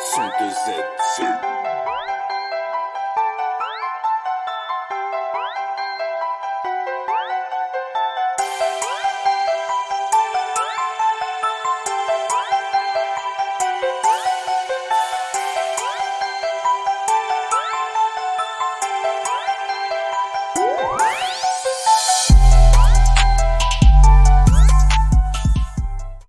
Synthesis.